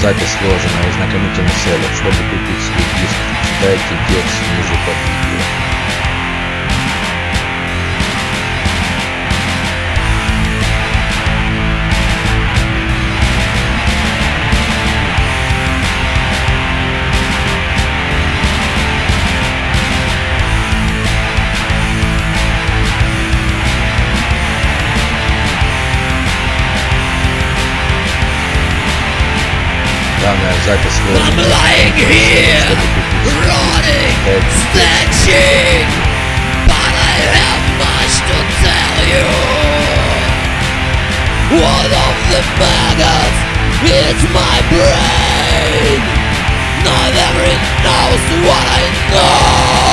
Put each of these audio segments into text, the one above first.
запись сложена в ознакомительных целях. Чтобы купить свой диск, читайте текст ниже под видео. down that Zyper. I'm lying here, rotting, snatching, but I have much to tell you. One of the maggots is my brain. Not everyone knows what I know.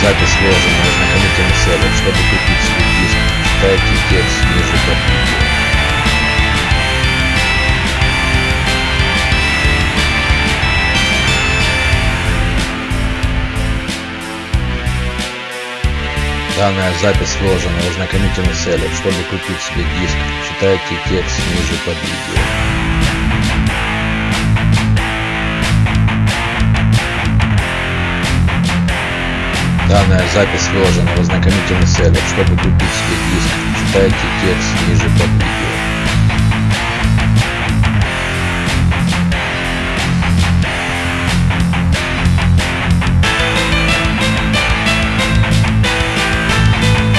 Запись сложена ознакомительных целях. Чтобы купить свой диск, читайте текст ниже под видео. Данная запись сложена в ознакомительных целях. Чтобы купить себе диск, читайте текст ниже под видео. Данная запись сложена в ознакомительных целях. Чтобы купить себе диск, читайте текст ниже под видео.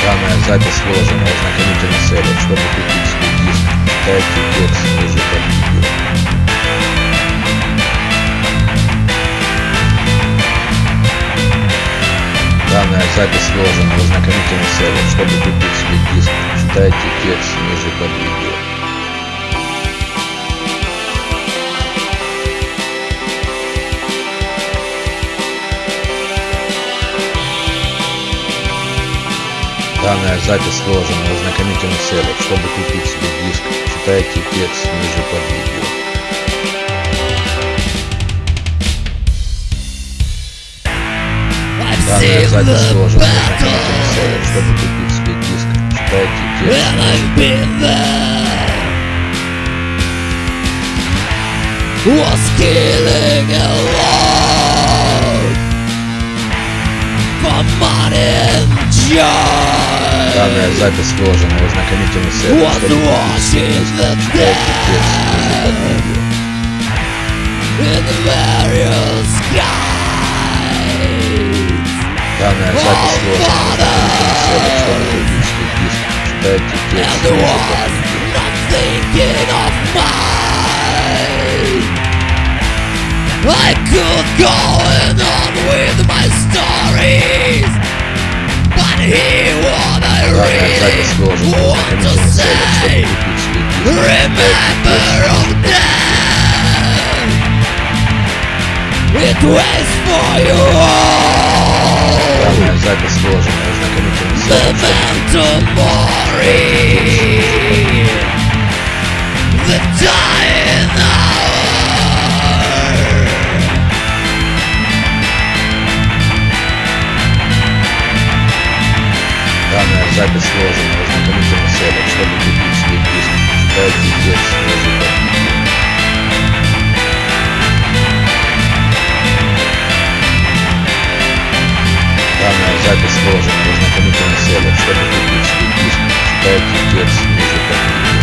Данная запись сложена в ознакомительных целях. Чтобы купить себе диск, читайте текст ниже Данная запись сложена в ознакомительных целях. Чтобы купить себе диск, читайте текст ниже под видео. Данная запись сложена в ознакомительных целях. Чтобы купить себе диск, читайте текст ниже под видео. Данная запись сложена Чтобы купить себе диск, читайте текст. Was killing alone for money and joy. Данная запись сложена в ознакомительных целях. Was watching the видео. in the various skies. Данная запись сложена в ознакомительных целях. Чтобы купить себе диск, читайте текст And ниже was под видео. not thinking of mine. I could go on with my stories, but hear what I Данная запись really сложена в want to ознакомительных целях. Чтобы say. купить себе диск, читайте Remember текст of ниже под them. It waits for you all. Запись The dying hour. Данная запись сложена в ознакомительных целях. Чтобы купить себе диск, читайте текст ниже Данная запись сложена в ознакомительных целях. Чтобы купить себе диск, читайте текст ниже под видео.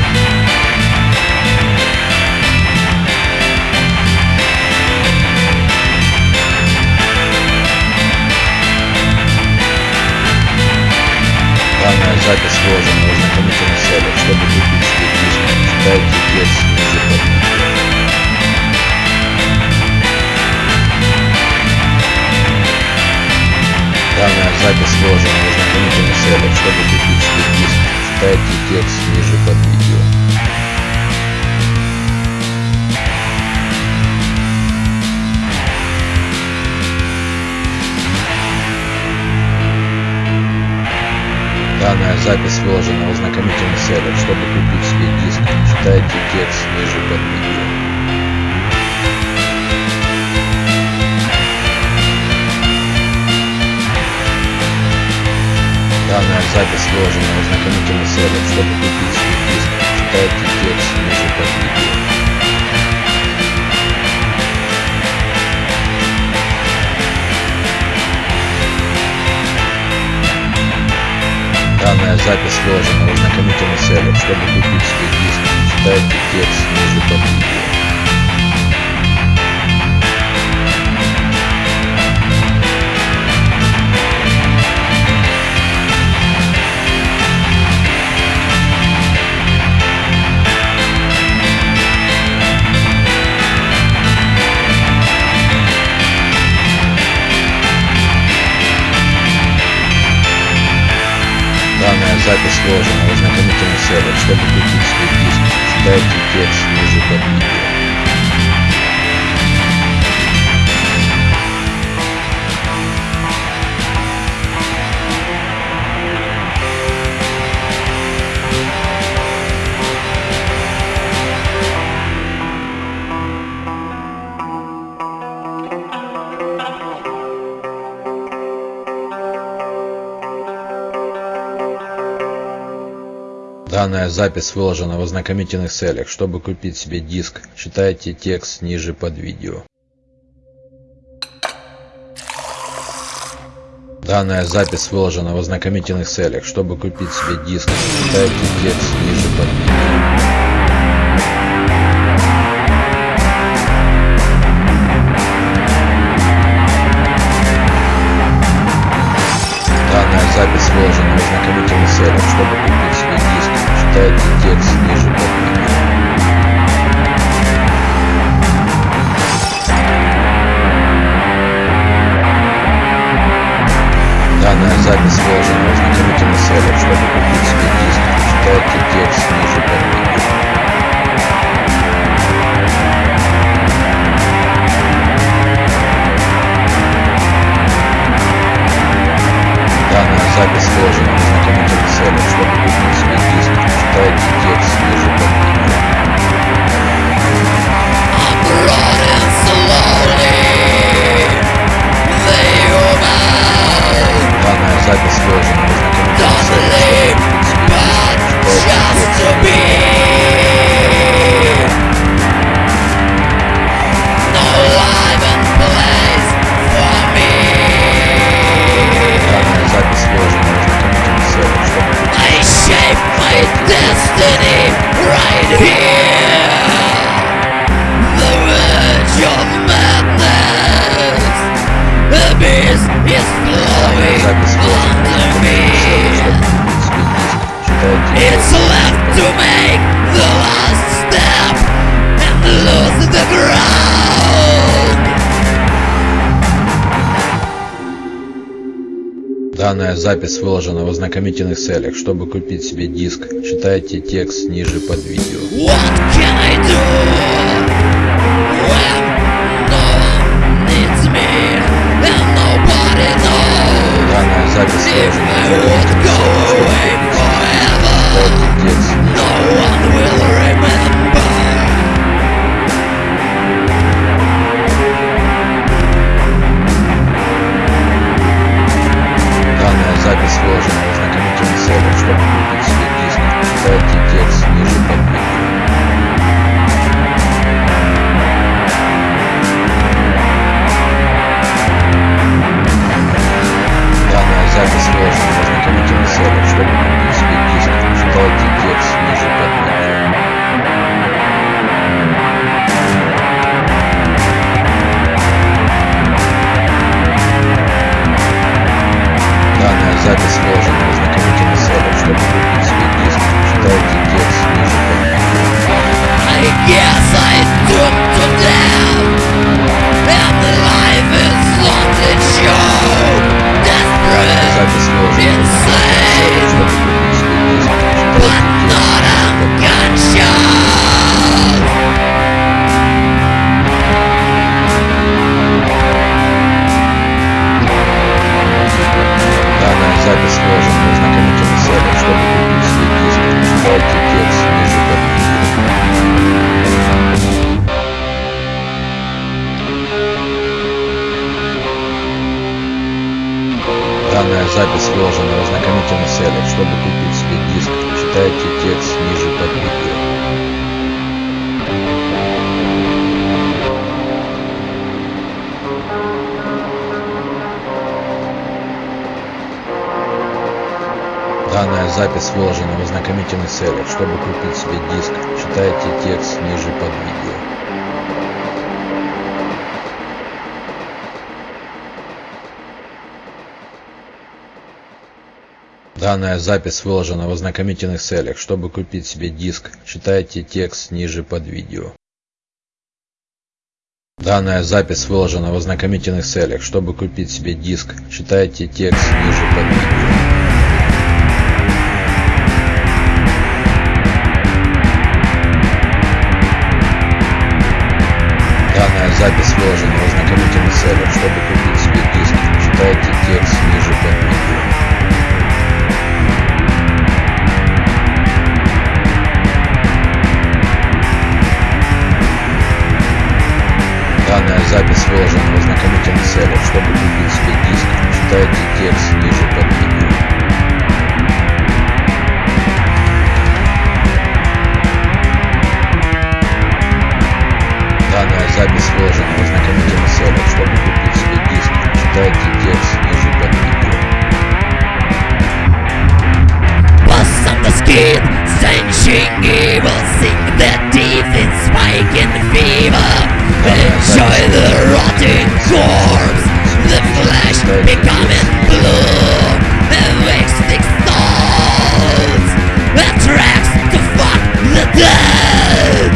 Данная запись сложена Запись сложена в ознакомительных целях. Чтобы купить диск, читайте текст ниже под видео. Данная запись сложена в ознакомительных целях. Чтобы купить себе диск, читайте текст ниже под видео. Данная запись сложена в ознакомительных целях. Чтобы купить диск, читайте текст ниже под видео. Данная запись сложена в ознакомительных целях. Чтобы купить диск, читайте текст ниже под видео. Сложена в ознакомительных целях. Чтобы купить себе диск, читайте текст ниже под видео. Запись выложена в ознакомительных целях. Чтобы купить себе диск, читайте текст ниже под видео. Данная запись выложена в ознакомительных целях. Чтобы купить себе диск, читайте текст ниже под видео. Запись выложена в ознакомительных целях. Чтобы купить читайте текст ниже под видео. Данная запись выложена в ознакомительных целях. Чтобы купить себе диск, читайте текст ниже под видео. Данная запись сложена в ознакомительных целях. Чтобы купить Данная запись выложена в ознакомительных целях. Чтобы купить себе диск, читайте текст ниже под видео. What can I do Данная запись I в ознакомительных целях. away forever? Читайте текст ниже под видео. Выложена в ознакомительных целях. Чтобы купить себе диск, читайте текст ниже под видео. Данная запись выложена в ознакомительных целях. Чтобы купить себе диск, читайте текст ниже под видео. Данная запись выложена в ознакомительных целях. Чтобы купить себе диск, читайте текст ниже под видео. Данная запись выложена в ознакомительных целях. Чтобы купить себе диск, читайте текст ниже под видео. Данная запись выложена в ознакомительных целях. Чтобы купить себе диск, читайте текст ниже под видео. Запись выложена в ознакомительных целях. Чтобы купить себе диск, читайте текст ниже под видео. Данная запись выложена в ознакомительных целях. Чтобы купить себе диск, читайте текст ниже под видео. Bust on the skin, stenching evil, sing the teeth in spike and fever. Enjoy the rotting corpse, the flesh becoming blue. And wasting thoughts, attracts to fuck the dead.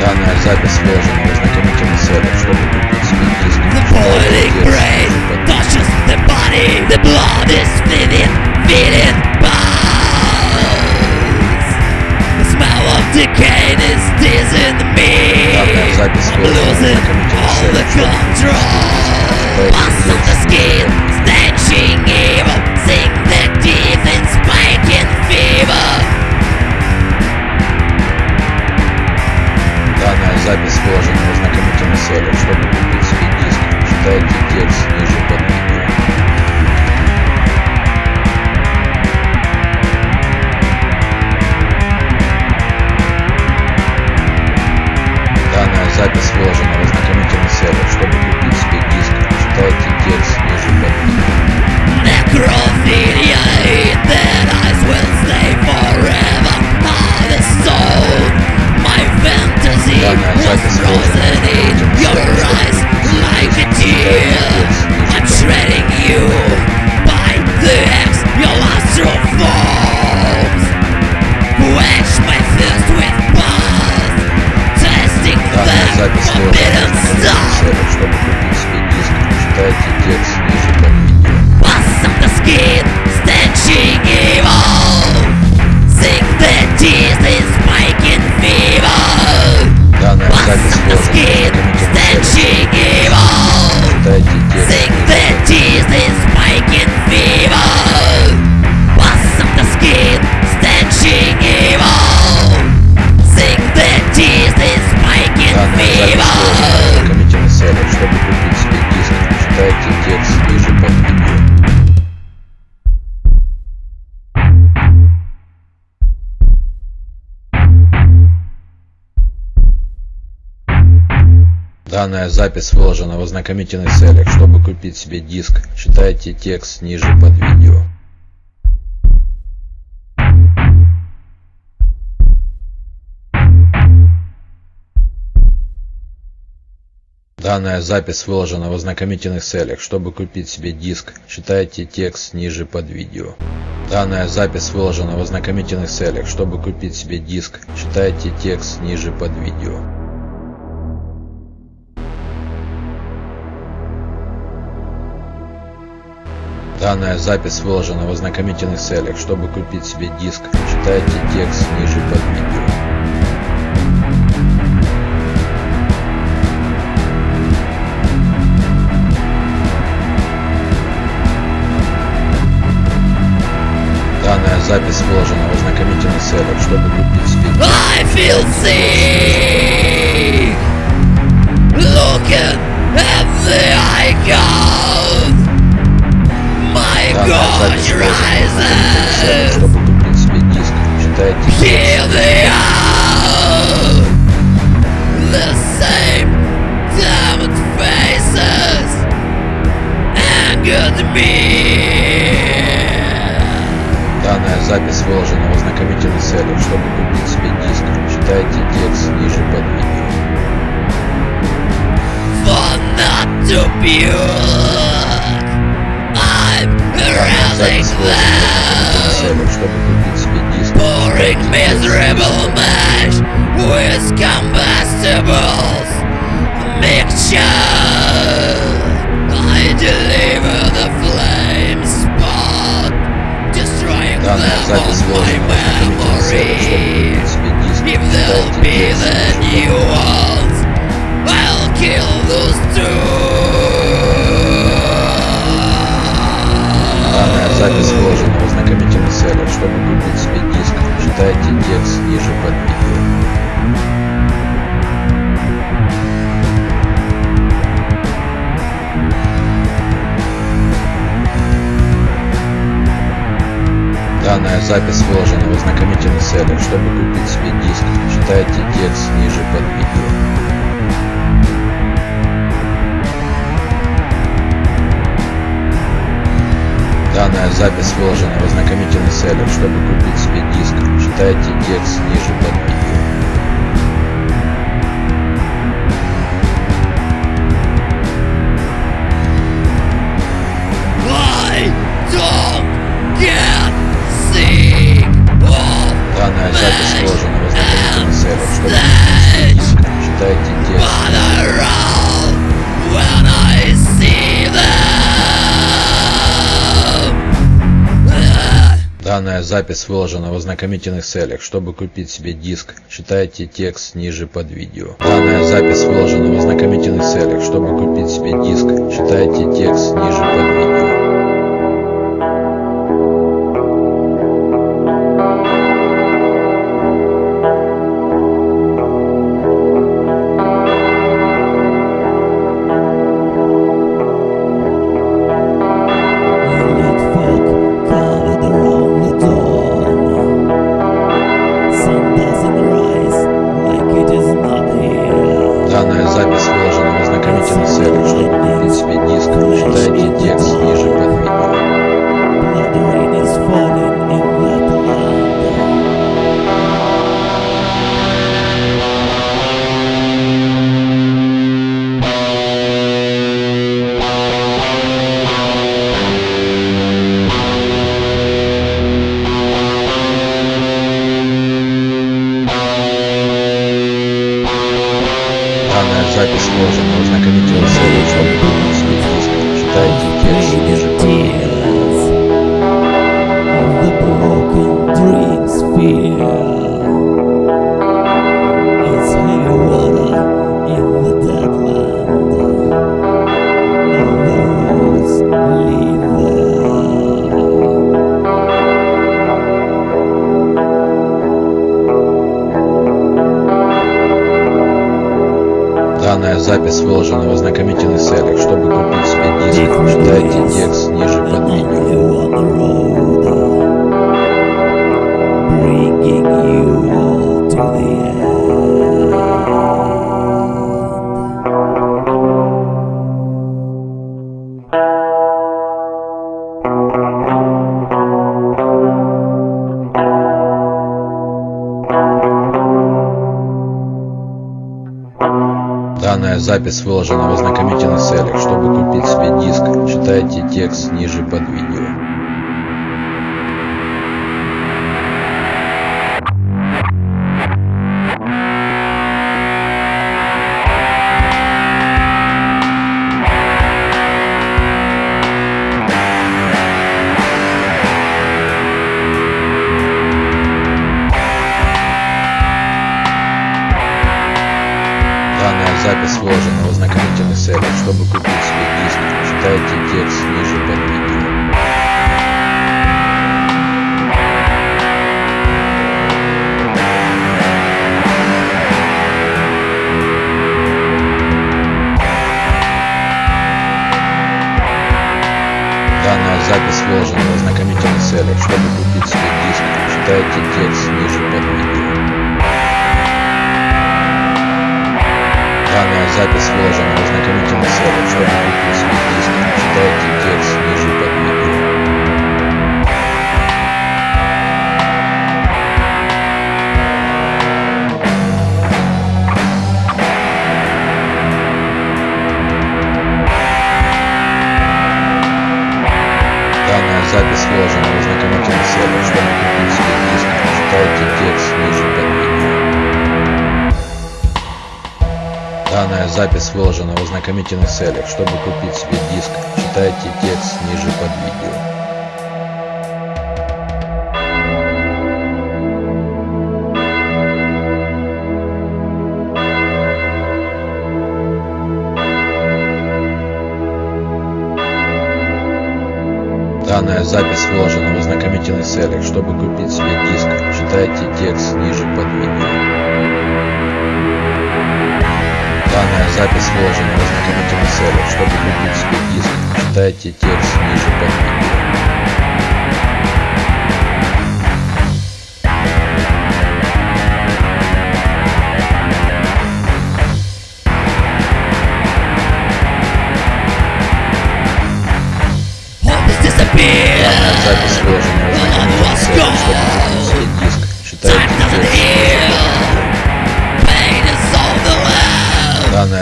Данная запись выложена в ознакомительных целях. Чтобы купить себе диск, The читайте boiling текст brain ниже под видео. touches the body. The blood is feeding, feeding decay is dizzying me. Данная запись I'm выложена в losing ознакомительных all the целях. Чтобы control. Читайте Pus on the текст skin, stenching evil. Диск, читайте текст ниже под видео. Bust on the skin, stenching evil. Sing the tears in spiking fever. Данная Bust запись on the выложена в skin, ознакомительных запись выложена в ознакомительных целях. Чтобы купить себе диск, читайте текст ниже под видео. Данная запись выложена в ознакомительных целях. Чтобы купить себе диск, читайте текст ниже под видео. Данная запись выложена в ознакомительных целях. Чтобы купить себе диск, читайте текст ниже под видео. Данная запись выложена в ознакомительных целях. Чтобы купить себе диск, читайте текст ниже под видео. Данная запись выложена в ознакомительных целях. Чтобы купить диск, I feel Запись your eyes чтобы диск. Читайте Данная запись выложена в ознакомительных целях, чтобы купить себе диск. Читайте текст ниже под видео. Pouring Читайте текст miserable ниже запись выложена в ознакомительных целях, чтобы купить себе диск. Читайте текст ниже под видео. Данная запись выложена в ознакомительных целях, чтобы купить себе диск. Читайте текст ниже под Данная запись выложена в ознакомительных целях, чтобы купить себе диск. Читайте текст ниже под видео. Данная запись выложена в ознакомительных целях, чтобы купить себе диск. Читайте текст ниже под видео. Запись ознакомительных целях, чтобы купить себе диск. Читайте выложена в ознакомительных целях, чтобы купить себе диск. Читайте текст ниже под видео. Запись выложена в ознакомительных целях, чтобы купить себе диск. Читайте текст ниже под видео. Запись выложена в ознакомительных целях, чтобы Данная запись выложена в ознакомительных целях, чтобы купить себе диск, читайте текст ниже под видео. Данная запись выложена в ознакомительных целях, чтобы купить себе диск, читайте текст ниже под видео. Данная запись выложена в ознакомительных целях, чтобы купить себе диск, читайте текст ниже под видео.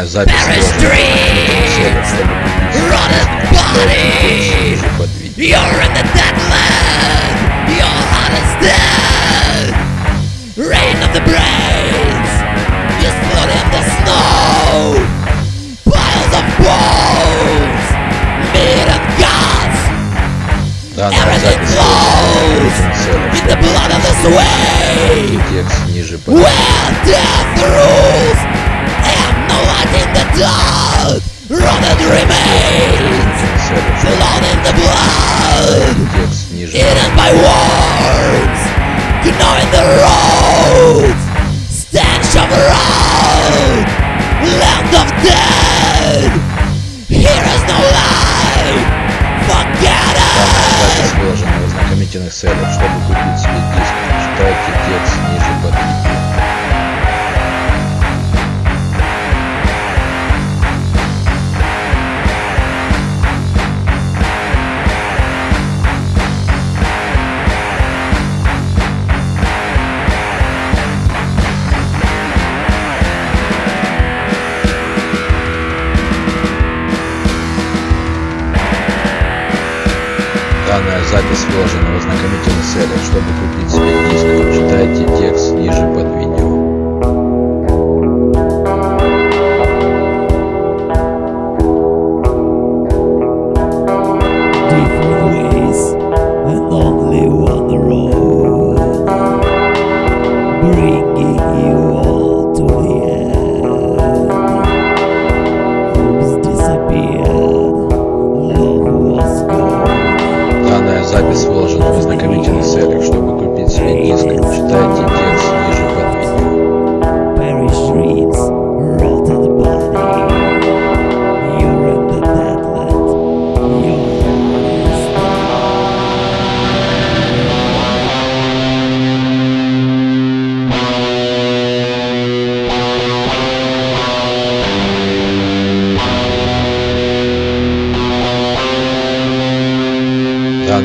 Overwhelmed. Данная запись Perish выложена в ознакомительных целях, чтобы купить себе Rotted диск, читайте текст body. ниже под видео. You're in the dead land. Your heart is dead. Rain of the brains. You float in the snow. Piles of bones. Meat and guts. Данная Everything запись выложена в flows ознакомительных целях, in the чтобы blood of the sway. купить текст ниже под видео. Where death rules light in the dark. Rotted remains. Blood in the blood. Eaten by worms, gnawing the roads, stench of road, land of dead. Here is no life, forget it. запись выложена в ознакомительных целях, чтобы купить себе диск, читайте текст ниже запись выложена в ознакомительных целях, чтобы купить себе диск,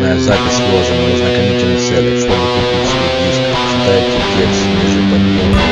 Данная запись выложена в ознакомительных целях, чтобы купить себе диск, читайте текст ниже под видео.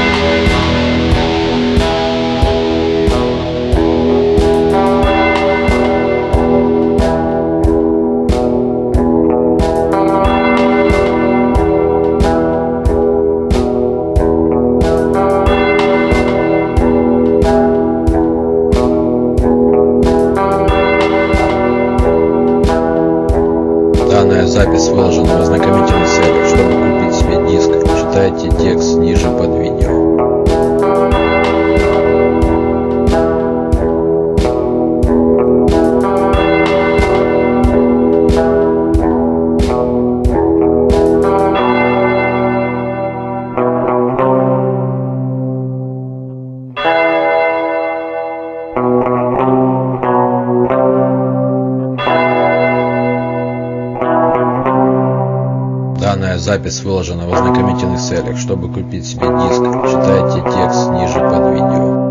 Запись выложена в ознакомительных целях. Чтобы купить себе диск, читайте текст ниже под видео.